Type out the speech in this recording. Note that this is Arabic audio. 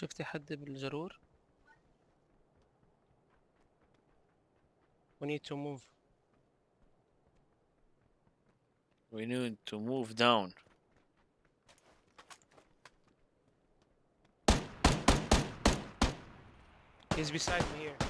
شفتي حد بالجرور we need to move We need to move down. he's beside me here